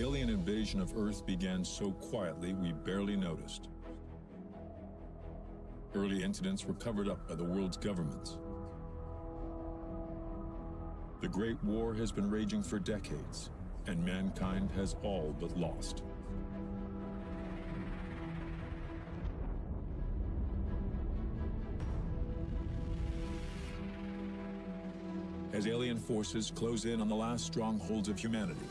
The alien invasion of Earth began so quietly we barely noticed. Early incidents were covered up by the world's governments. The Great War has been raging for decades, and mankind has all but lost. As alien forces close in on the last strongholds of humanity,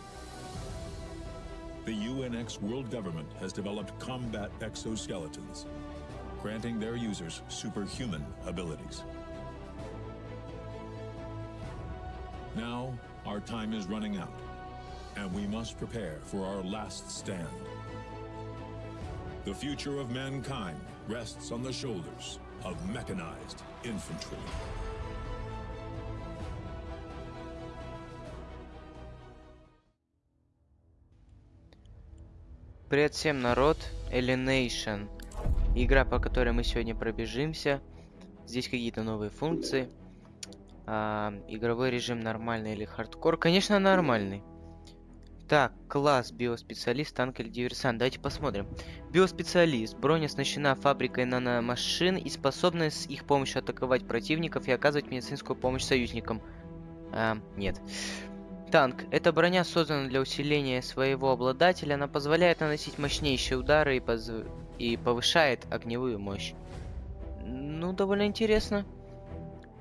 the UNX world government has developed combat exoskeletons, granting their users superhuman abilities. Now, our time is running out, and we must prepare for our last stand. The future of mankind rests on the shoulders of mechanized infantry. Привет всем, народ! Alienation. Игра, по которой мы сегодня пробежимся. Здесь какие-то новые функции. А, игровой режим нормальный или хардкор? Конечно, нормальный. Так, класс, биоспециалист, танк или диверсант. Давайте посмотрим. Биоспециалист. Броня оснащена фабрикой наномашин и способна с их помощью атаковать противников и оказывать медицинскую помощь союзникам. А, нет. Танк. Эта броня создана для усиления своего обладателя. Она позволяет наносить мощнейшие удары и, поз... и повышает огневую мощь. Ну, довольно интересно.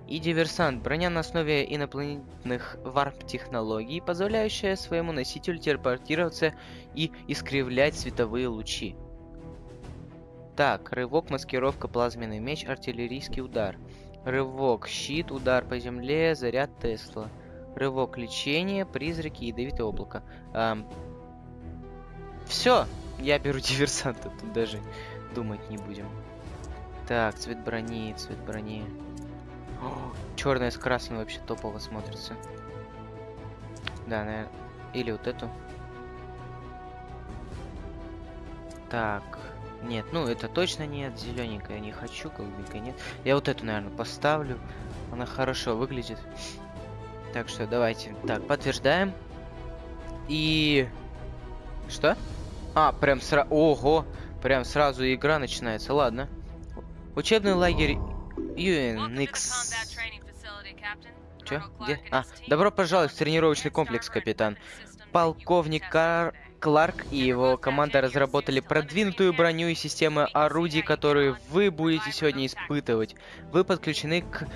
И диверсант. Броня на основе инопланетных варп-технологий, позволяющая своему носителю телепортироваться и искривлять световые лучи. Так, рывок, маскировка, плазменный меч, артиллерийский удар. Рывок, щит, удар по земле, заряд Тесла. Рывок, лечение, призраки, ядовитое облако. Эм... Все, я беру диверсанта, тут даже думать не будем. Так, цвет брони, цвет брони. Черная с красным вообще топово смотрится. Да, наверное. Или вот эту. Так. Нет, ну это точно нет. Зелененькая не хочу, голубенькая нет. Я вот эту, наверное, поставлю. Она хорошо выглядит. Так что давайте. Так, подтверждаем. И... Что? А, прям сразу... Ого! Прям сразу игра начинается. Ладно. Учебный лагерь UNX. Чё? Где? А, добро пожаловать в тренировочный комплекс, капитан. Полковник Кар... Кларк и его команда разработали продвинутую броню и системы орудий, которые вы будете сегодня испытывать. Вы подключены к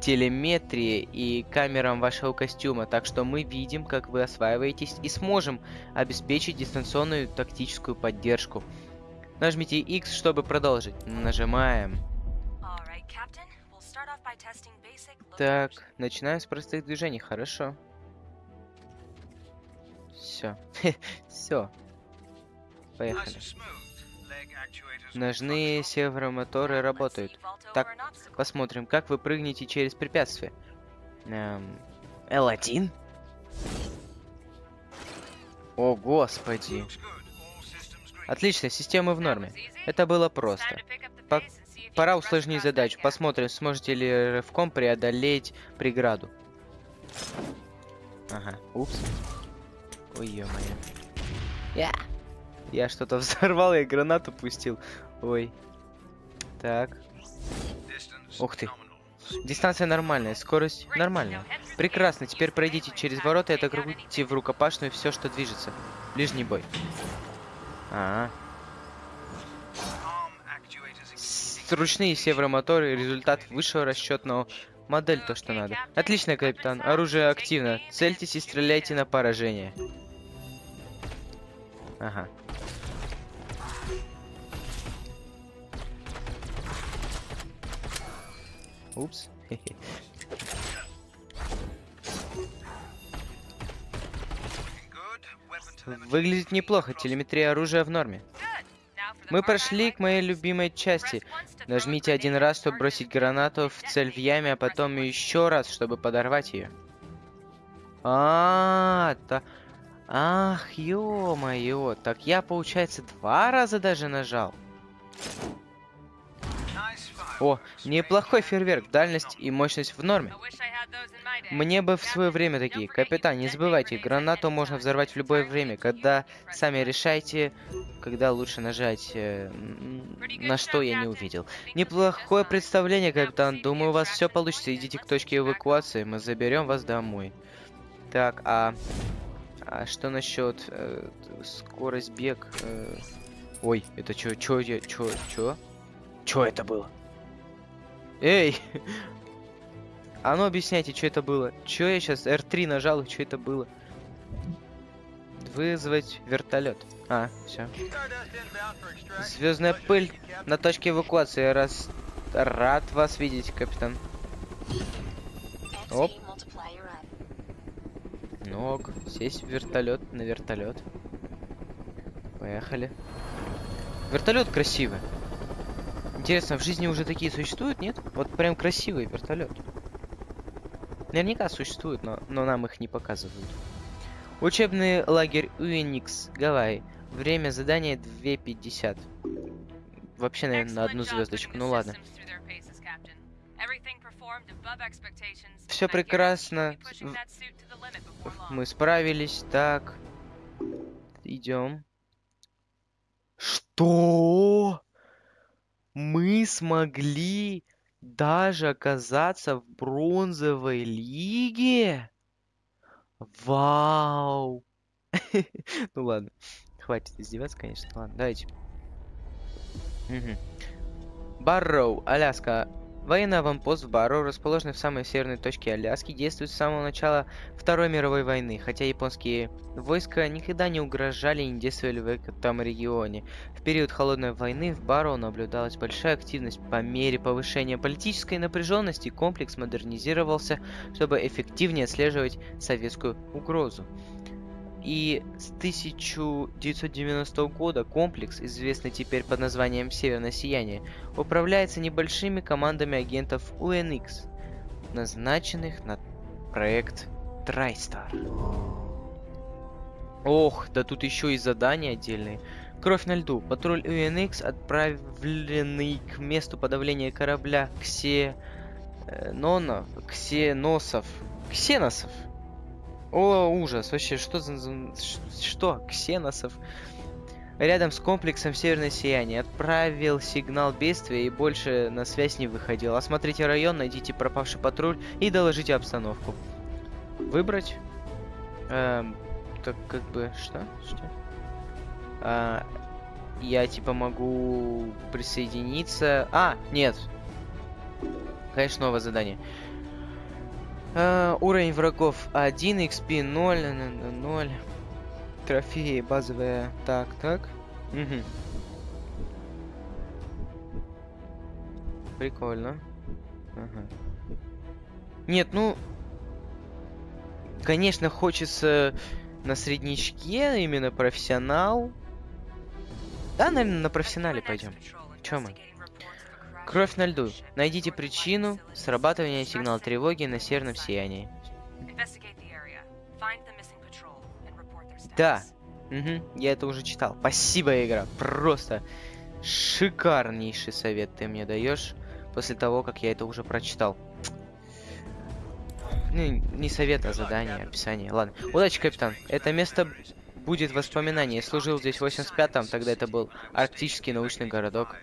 телеметрии и камерам вашего костюма, так что мы видим, как вы осваиваетесь и сможем обеспечить дистанционную тактическую поддержку. Нажмите X, чтобы продолжить. Нажимаем. Так, начинаем с простых движений, хорошо. Все. Все. Поехали. Ножные сервомоторы работают. Так, посмотрим, как вы прыгнете через препятствие. Эм, L1? О, господи. Отлично, системы в норме. Это было просто. По пора усложнить задачу. Посмотрим, сможете ли рывком преодолеть преграду. Ага, упс. Ой, ё-моё. Я, я что-то взорвал, я гранату пустил. Ой. Так. Ух ты. Дистанция нормальная, скорость нормальная. Прекрасно, теперь пройдите через ворота и атакуйте в рукопашную все, что движется. Ближний бой. -а, -а. Ручные северомоторы, результат высшего расчетного модель то, что надо. Отлично, капитан. Оружие активно. Цельтесь и стреляйте на поражение. Ага. Упс. Выглядит неплохо, телеметрия оружия в норме. Мы прошли к моей любимой части. Нажмите один раз, чтобы бросить гранату в цель в яме, а потом еще раз, чтобы подорвать ее. А, та... Ах, ё-моё, так я, получается, два раза даже нажал. О, неплохой фейерверк, дальность и мощность в норме. Мне бы в свое время такие. Капитан, не забывайте, гранату можно взорвать в любое время, когда сами решайте, когда лучше нажать, э, на что я не увидел. Неплохое представление, капитан. Думаю, у вас все получится. Идите к точке эвакуации, мы заберем вас домой. Так, а... А что насчет э, скорость бег? Э... Ой, это чё, чё, чё, чё? Чё это было? Эй! А ну объясняйте, что это было. Чё я сейчас R3 нажал, и что это было? Вызвать вертолет. А, все. Звездная пыль на точке эвакуации. Раз рад вас видеть, капитан. Оп. Ног. Сесть в вертолет на вертолет. Поехали. Вертолет красивый. Интересно, в жизни уже такие существуют, нет? Вот прям красивый вертолет. Наверняка существуют, но, но нам их не показывают. Учебный лагерь Уиникс, Гавайи. Время задания 2.50. Вообще, наверное, на одну звездочку. Ну ладно. Все прекрасно. Мы справились. Так. Идем. Что? Мы смогли даже оказаться в бронзовой лиге? Вау! Ну ладно. Хватит издеваться, конечно. Ладно, давайте. Барроу, Аляска. Военный аванпост в Барроу, расположенный в самой северной точке Аляски, действует с самого начала Второй мировой войны, хотя японские войска никогда не угрожали и не действовали в этом регионе. В период Холодной войны в Барроу наблюдалась большая активность. По мере повышения политической напряженности комплекс модернизировался, чтобы эффективнее отслеживать советскую угрозу. И с 1990 года комплекс, известный теперь под названием Северное Сияние, управляется небольшими командами агентов UNX, назначенных на проект Трайстар. Ох, да тут еще и задания отдельные. Кровь на льду. Патруль UNX, отправленный к месту подавления корабля Ксе... Э, Нонов, Ксеносов. Ксеносов. О, ужас, вообще, что за... Что? Ксеносов? Рядом с комплексом Северное Сияние. Отправил сигнал бедствия и больше на связь не выходил. Осмотрите район, найдите пропавший патруль и доложите обстановку. Выбрать? Эм, так как бы... Что? Что? А, я типа могу присоединиться... А, нет. Конечно, новое задание. Uh, уровень врагов 1, XP 0, 0. Трофеи базовые. Так, так. Угу. Прикольно. Ага. Нет, ну... Конечно, хочется на среднячке, именно профессионал. Да, наверное, на профессионале пойдем. Чем мы? Кровь на льду. Найдите причину срабатывания сигнала тревоги на северном сиянии. Да. Угу, я это уже читал. Спасибо, игра. Просто шикарнейший совет ты мне даешь после того, как я это уже прочитал. Ну, не совет, а задание, описание. Ладно. Удачи, капитан. Это место будет воспоминание. Я служил здесь в 85-м, тогда это был арктический научный городок.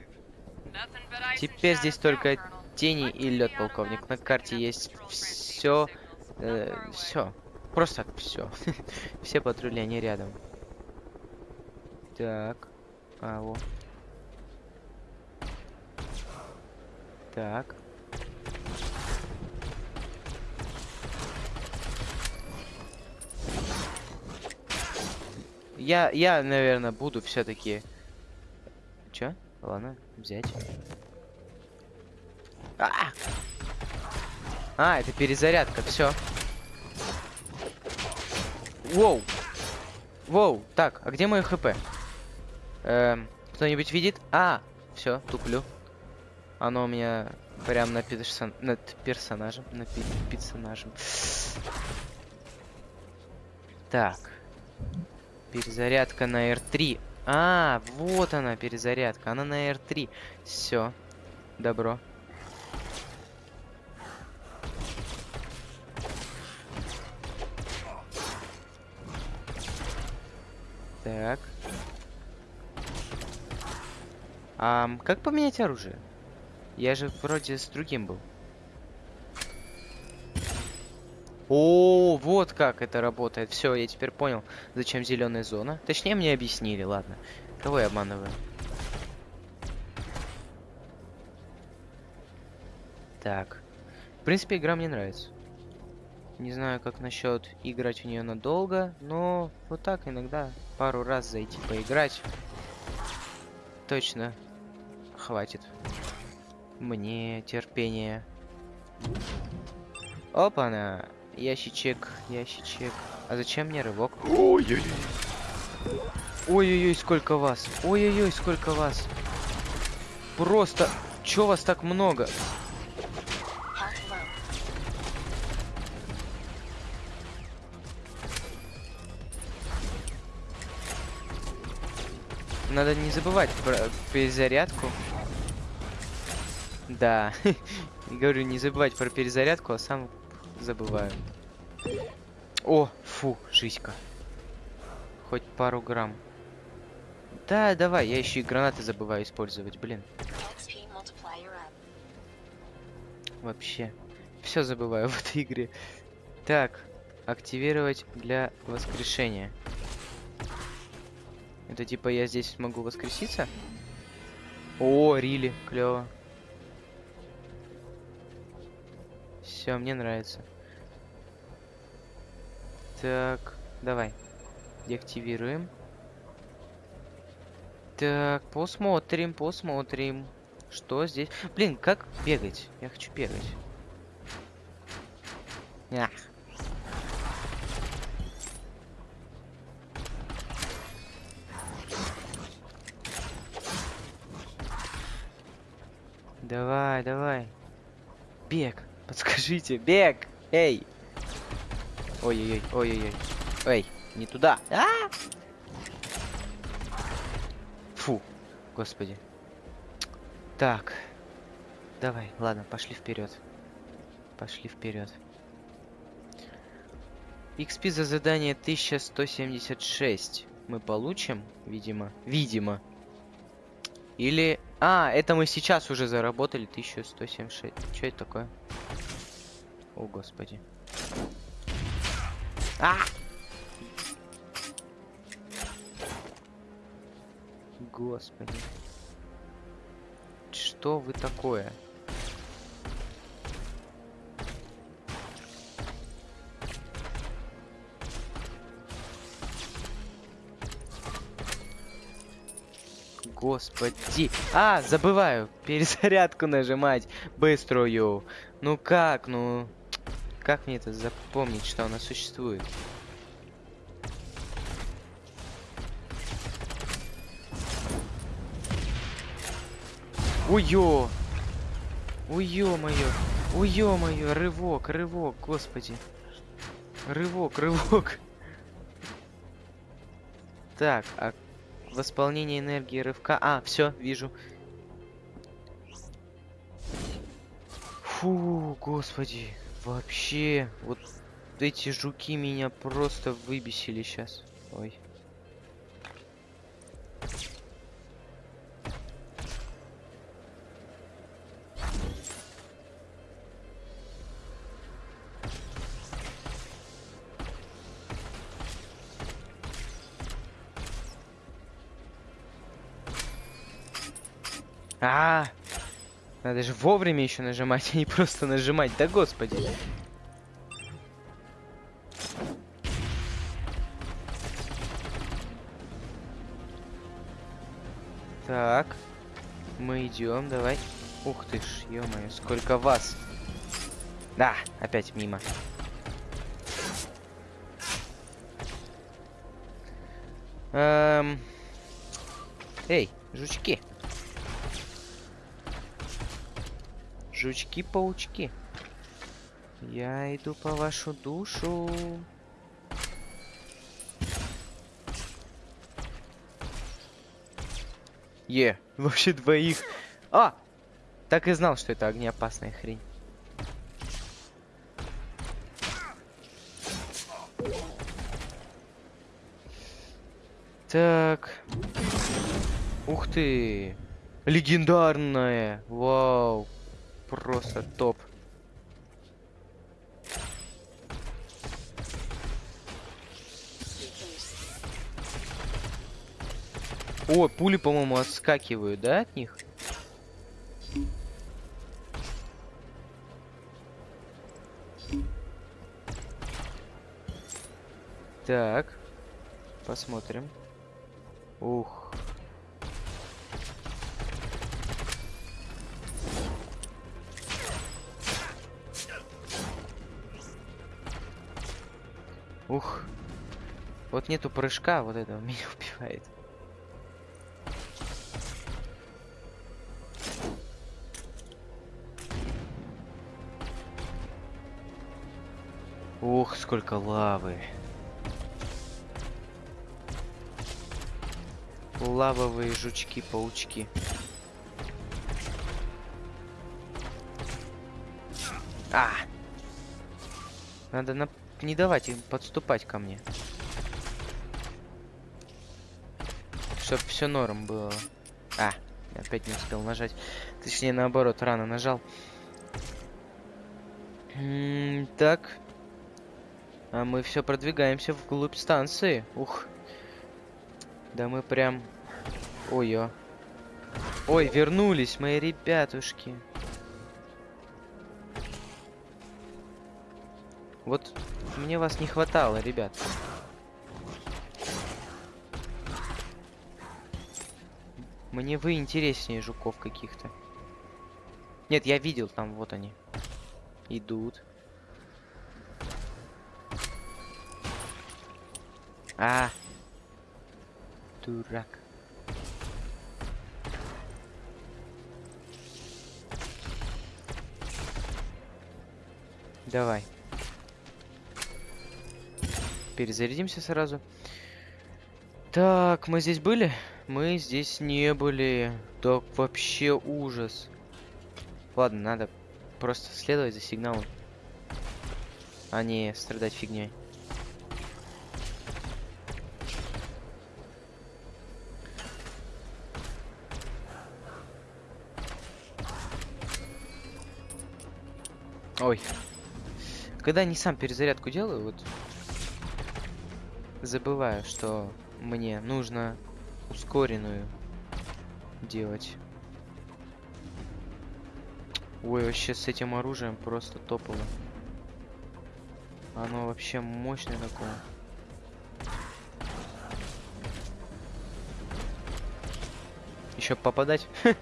Теперь здесь только тени и лед, полковник. На карте есть все, э, все, просто все. все патрули, они рядом. Так, а вот. Так. Я, я, наверное, буду все-таки. Чё? Ладно, взять. А, а это перезарядка, все. Воу. Воу. Так, а где мое хп? Эм, кто-нибудь видит? А, все, туплю. Оно у меня прям на персон... над персонажем. На персонажем. Так. Перезарядка на R3. А, вот она, перезарядка. Она на R3. Все. Добро. Так. А, как поменять оружие? Я же вроде с другим был. О, вот как это работает. Все, я теперь понял, зачем зеленая зона. Точнее, мне объяснили, ладно. Кого я обманываю? Так. В принципе, игра мне нравится. Не знаю, как насчет играть в нее надолго, но вот так иногда пару раз зайти поиграть. Точно хватит. Мне терпения. Опа-на! Ящичек, ящичек. А зачем мне рывок? Ой-ой-ой. Ой-ой-ой, сколько вас. Ой-ой-ой, сколько вас. Просто... Чё вас так много? Надо не забывать про перезарядку. Да. Говорю, не забывать про перезарядку, а сам забываю. О, фу, жизнька. Хоть пару грамм. Да, давай, я еще и гранаты забываю использовать, блин. Вообще. Все забываю в этой игре. Так, активировать для воскрешения. Это типа я здесь могу воскреситься? О, Рили, клево. Все, мне нравится. Так, давай. Деактивируем. Так, посмотрим, посмотрим. Что здесь? Блин, как бегать? Я хочу бегать. Ах. Давай, давай. Бег. Подскажите, бег. Эй. Ой-ой-ой, ой-ой-ой. Эй, не туда. А! Фу, господи. Так. Давай, ладно, пошли вперед. Пошли вперед. XP за задание 1176 мы получим, видимо. Видимо. Или... А, это мы сейчас уже заработали 1176. Что это такое? О, господи. А! Господи. Что вы такое? Господи. А, забываю. Перезарядку нажимать. Быструю. Ну как, ну... Как мне это запомнить, что она существует? Ой-ё! Ой-ё-моё! Ой-ё-моё! Рывок, рывок, господи! Рывок, рывок! Так, а восполнение энергии рывка... А, все, вижу. Фу, господи. Вообще, вот эти жуки меня просто выбесили сейчас. Ой. А, -а, -а. Надо же вовремя еще нажимать, а не просто нажимать. Да господи. Так. Мы идем, давай. Ух ты ж, ё-моё, сколько вас. Да, опять мимо. Эм... Эй, жучки. Жучки-паучки. Я иду по вашу душу. Е, вообще двоих. А! Так и знал, что это огнеопасная хрень. Так. Ух ты. Легендарная. Вау. Просто топ. О, пули, по-моему, отскакивают, да, от них? Так. Посмотрим. Ух. Ух. Вот нету прыжка, вот этого меня убивает. Ух, сколько лавы. Лавовые жучки-паучки. А! Надо на... не давать им подступать ко мне. Чтоб все норм было. А, опять не успел нажать. Точнее, наоборот, рано нажал. М -м так. А мы все продвигаемся вглубь станции. Ух. Да мы прям... Ой-ё. Ой, вернулись мои ребятушки. Вот мне вас не хватало, ребят. Мне вы интереснее жуков каких-то. Нет, я видел там, вот они. Идут. А, дурак. Давай. Перезарядимся сразу. Так, мы здесь были? Мы здесь не были. Так, вообще ужас. Ладно, надо просто следовать за сигналом. А не страдать фигней. Ой. Когда не сам перезарядку делаю, вот забываю, что мне нужно ускоренную делать. Ой, вообще с этим оружием просто топово. Оно вообще мощное такое. Еще попадать?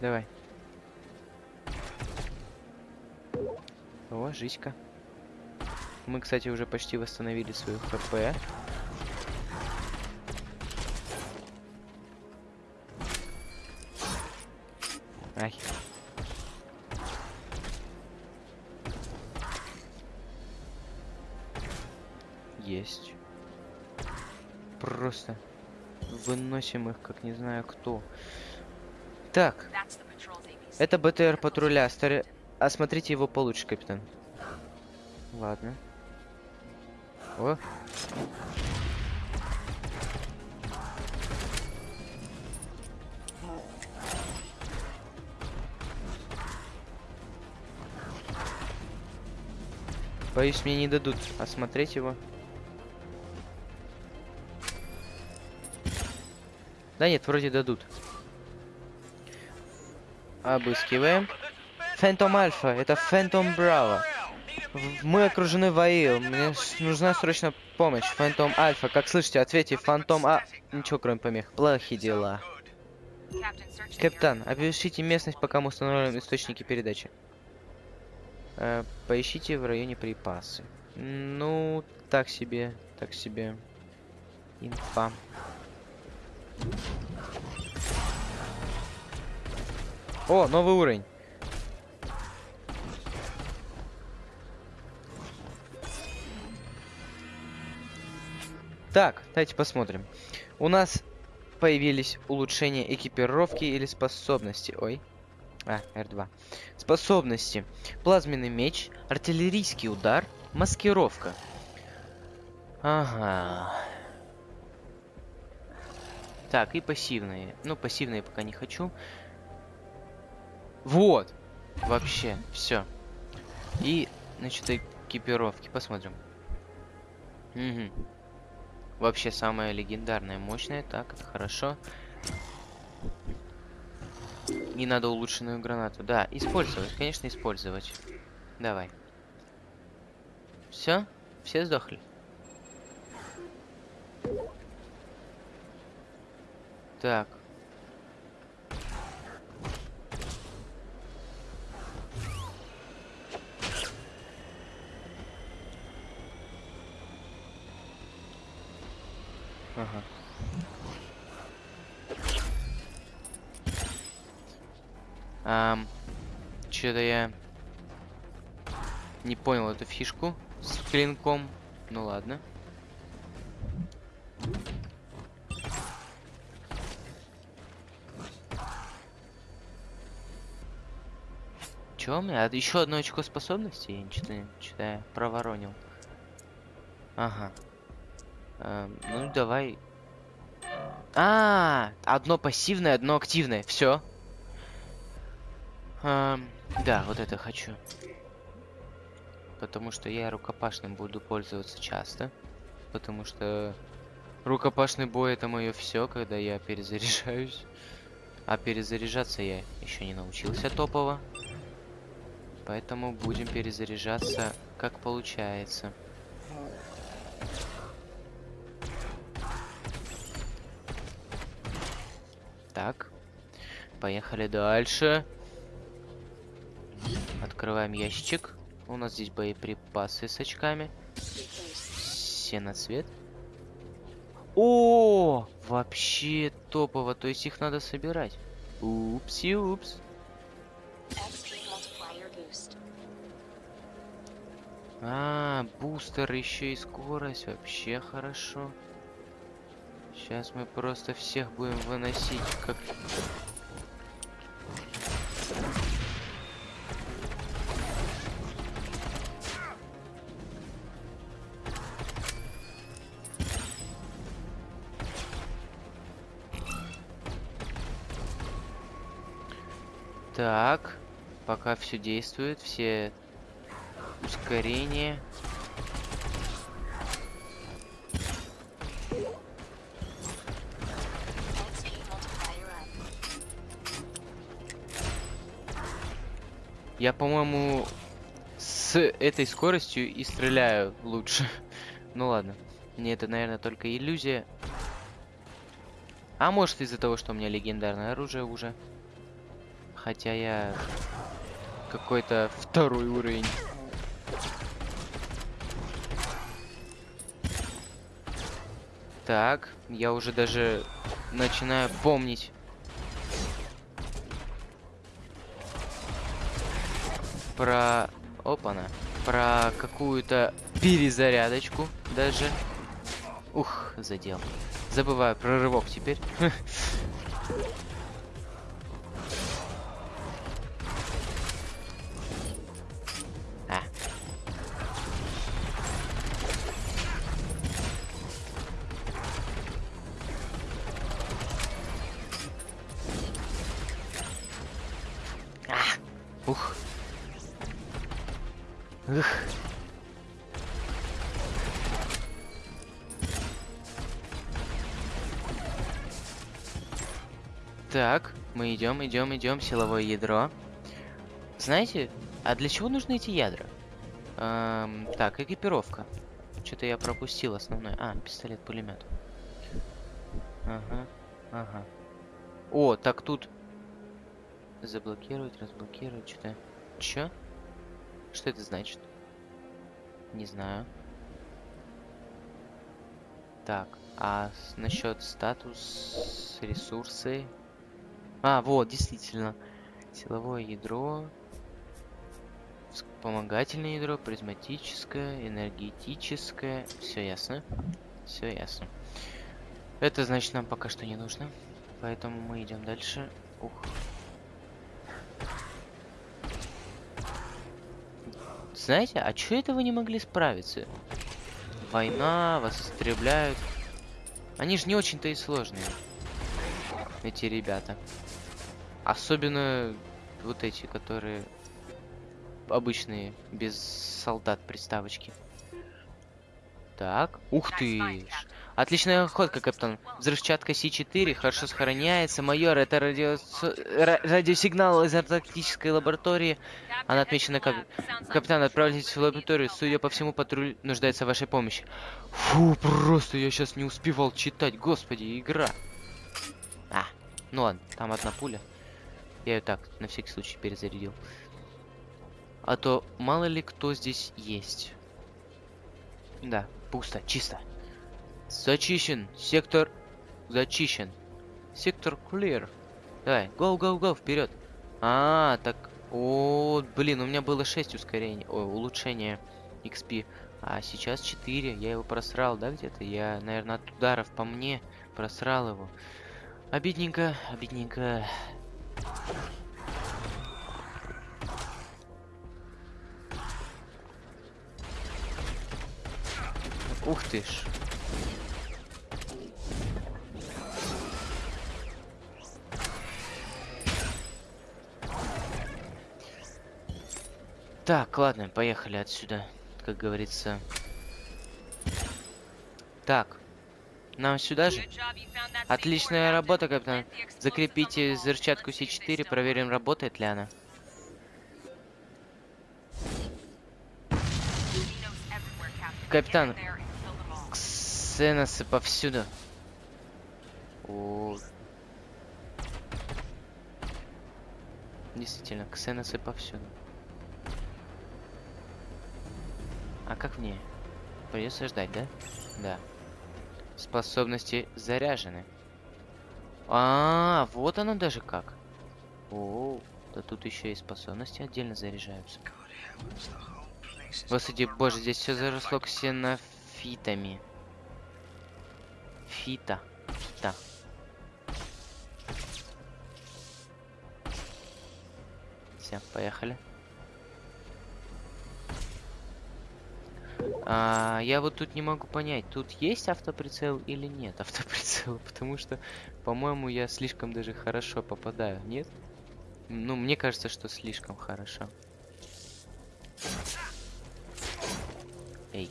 Давай. О, жизнька. Мы, кстати, уже почти восстановили свою хп. Ай. Есть. Просто выносим их, как не знаю кто. Так. Это БТР патруля. Стар... Осмотрите его получше, капитан. Ладно. О. Боюсь, мне не дадут осмотреть его. Да нет, вроде дадут. Обыскиваем. Фэнтом Альфа, это Фэнтом Браво. Мы окружены ВАИ, мне нужна срочно помощь. Фэнтом Альфа, как слышите, ответьте, Фантом А... Ничего, кроме помех. Плохие дела. Капитан, опишите местность, пока мы установим источники передачи. Э, поищите в районе припасы. Ну, так себе, так себе. Инфа. О, новый уровень. Так, давайте посмотрим. У нас появились улучшения экипировки или способности. Ой. А, R2. Способности. Плазменный меч, артиллерийский удар, Маскировка. Ага. Так, и пассивные. Ну, пассивные пока не хочу. Вот. Вообще, все. И, значит, экипировки. Посмотрим. Угу. Вообще самая легендарная, мощная. Так, это хорошо. Не надо улучшенную гранату. Да, использовать, конечно, использовать. Давай. Все? Все сдохли? Так. Ага. Ам, Что-то я не понял эту фишку с клинком. Ну ладно. Чё у меня? А еще одно очко способности? Я что-то что проворонил. Ага. Эм, ну давай. А, -а, а, одно пассивное, одно активное. Все. Эм, да, вот это хочу. Потому что я рукопашным буду пользоваться часто. Потому что рукопашный бой это мое все, когда я перезаряжаюсь. А перезаряжаться я еще не научился топово. Поэтому будем перезаряжаться как получается. Так. Поехали дальше. Открываем ящичек. У нас здесь боеприпасы с очками. Сеноцвет. О, вообще топово. То есть их надо собирать. Упси-упс. А, бустер еще и скорость. Вообще хорошо. Сейчас мы просто всех будем выносить как... Так, пока все действует, все ускорение. Я, по-моему, с этой скоростью и стреляю лучше. ну ладно. Мне это, наверное, только иллюзия. А может из-за того, что у меня легендарное оружие уже. Хотя я какой-то второй уровень. Так, я уже даже начинаю помнить. Про... Опа-на. Про какую-то перезарядочку даже. Ух, задел. Забываю про рывок теперь. Так, мы идем, идем, идем, силовое ядро. Знаете, а для чего нужны эти ядра? Эм, так, экипировка. Что-то я пропустил основное. А, пистолет-пулемет. Ага, ага. О, так тут... Заблокировать, разблокировать, что-то... Чё? Что это значит? Не знаю. Так, а насчет статус, ресурсы, а, вот, действительно. Силовое ядро. Вспомогательное ядро, призматическое, энергетическое. Все ясно. Все ясно. Это значит нам пока что не нужно. Поэтому мы идем дальше. Ух. Знаете, а чё это вы не могли справиться? Война, вас истребляют. Они же не очень-то и сложные. Эти ребята. Особенно вот эти, которые обычные, без солдат приставочки. Так, ух ты! Отличная охотка, капитан. Взрывчатка С-4 хорошо сохраняется. Майор, это радио... ра- радиосигнал из антарктической лаборатории. Она отмечена как... Капитан, отправляйтесь в лабораторию. Судя по всему, патруль нуждается в вашей помощи. Фу, просто я сейчас не успевал читать. Господи, игра. А, ну ладно, там одна пуля. Я ее так, на всякий случай, перезарядил. А то мало ли кто здесь есть. Да, пусто, чисто. Зачищен. Сектор зачищен. Сектор clear. Давай, go, go, go, вперед. А, так. О, блин, у меня было 6 ускорений. Ой, улучшения XP. А сейчас 4. Я его просрал, да, где-то? Я, наверное, от ударов по мне просрал его. Обидненько, обидненько. Ух ты ж. Так, ладно, поехали отсюда, как говорится. Так, нам сюда же? Отличная работа, капитан. Закрепите взрывчатку С4, проверим, работает ли она. Капитан, ксеносы повсюду. О. Действительно, ксеносы повсюду. А как мне? Придется ждать, да? Да. Способности заряжены. А, вот оно даже как. О, да тут еще и способности отдельно заряжаются. Господи, боже, здесь все заросло ксенофитами. Фита. Фита. Все, поехали. А, я вот тут не могу понять, тут есть автоприцел или нет автоприцела, потому что, по-моему, я слишком даже хорошо попадаю, нет? Ну, мне кажется, что слишком хорошо. Эй.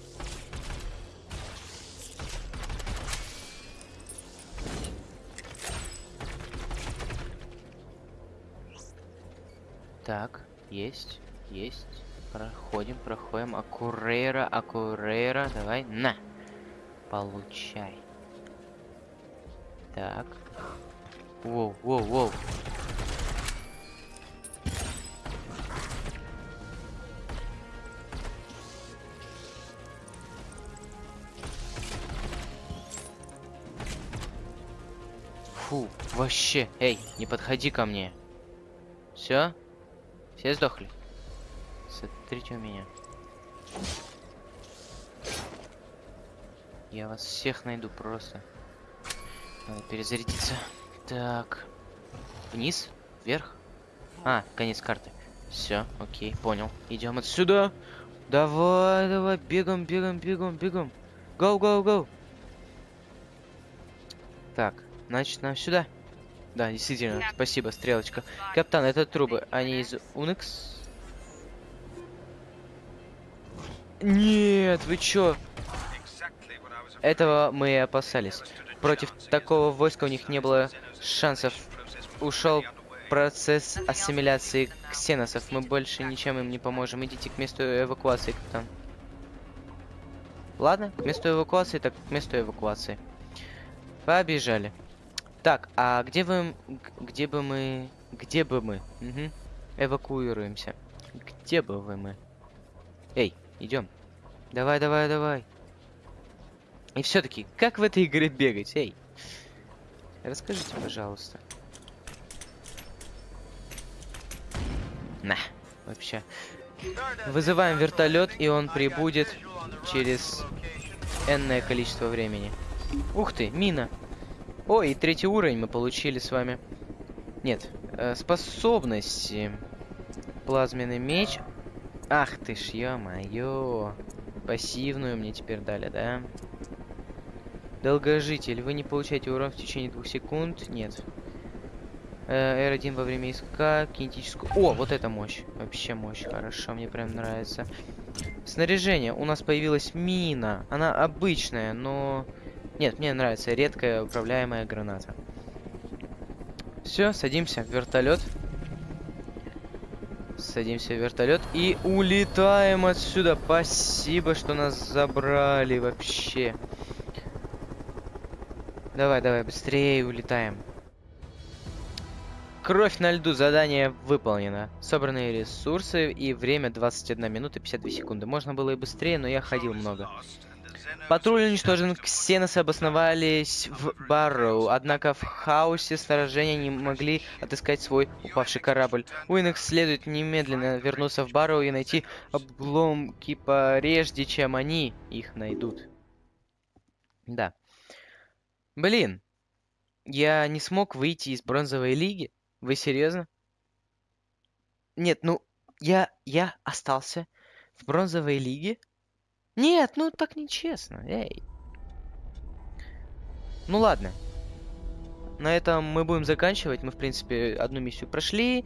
Так, есть, есть. Проходим, проходим. Акурейра, Акурейра. Давай, на. Получай. Так. Воу, воу, воу. Фу, вообще. Эй, не подходи ко мне. Все? Все сдохли? Смотрите у меня. Я вас всех найду просто. Надо перезарядиться. Так. Вниз? Вверх? А, конец карты. Все, окей, понял. Идем отсюда. Давай, давай, бегом, бегом, бегом, бегом. Гоу, гоу, гоу. Так, значит, нам сюда. Да, действительно, спасибо, стрелочка. Капитан, это трубы, они из Унекс? Нет, вы чё? Этого мы и опасались. Против такого войска у них не было шансов. Ушел процесс ассимиляции ксеносов. Мы больше ничем им не поможем. Идите к месту эвакуации, капитан. Ладно, к месту эвакуации, так к месту эвакуации. Побежали. Так, а где вы... Где бы мы... Где бы мы? Угу. Эвакуируемся. Где бы вы мы? Эй, идем. Давай, давай, давай. И все-таки, как в этой игре бегать, эй? Расскажите, пожалуйста. На, вообще. Вызываем вертолет, и он прибудет через энное количество времени. Ух ты, мина. О, и третий уровень мы получили с вами. Нет, э, способности. Плазменный меч. Ах ты ж, ё-моё. Пассивную мне теперь дали, да? Долгожитель. Вы не получаете урон в течение двух секунд. Нет. Э, R1 во время иска. Кинетическую... О, вот это мощь. Вообще мощь. Хорошо, мне прям нравится. Снаряжение. У нас появилась мина. Она обычная, но... Нет, мне нравится редкая управляемая граната. Все, садимся в вертолет. Садимся в вертолет и улетаем отсюда. Спасибо, что нас забрали вообще. Давай, давай, быстрее улетаем. Кровь на льду. Задание выполнено. Собранные ресурсы и время 21 минута 52 секунды. Можно было и быстрее, но я ходил много. Патруль уничтожен. Ксеносы обосновались в Барроу. Однако в хаосе сражения не могли отыскать свой упавший корабль. Уинекс следует немедленно вернуться в Барроу и найти обломки прежде, чем они их найдут. Да. Блин. Я не смог выйти из бронзовой лиги. Вы серьезно? Нет, ну, я, я остался в бронзовой лиге. Нет, ну так нечестно, эй. Ну ладно. На этом мы будем заканчивать. Мы, в принципе, одну миссию прошли.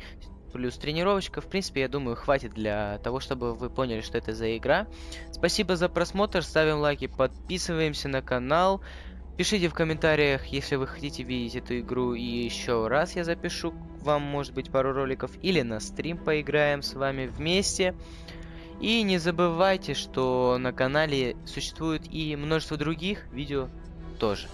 Плюс тренировочка. В принципе, я думаю, хватит для того, чтобы вы поняли, что это за игра. Спасибо за просмотр. Ставим лайки, подписываемся на канал. Пишите в комментариях, если вы хотите видеть эту игру и еще раз я запишу вам, может быть, пару роликов. Или на стрим поиграем с вами вместе. И не забывайте, что на канале существует и множество других видео тоже.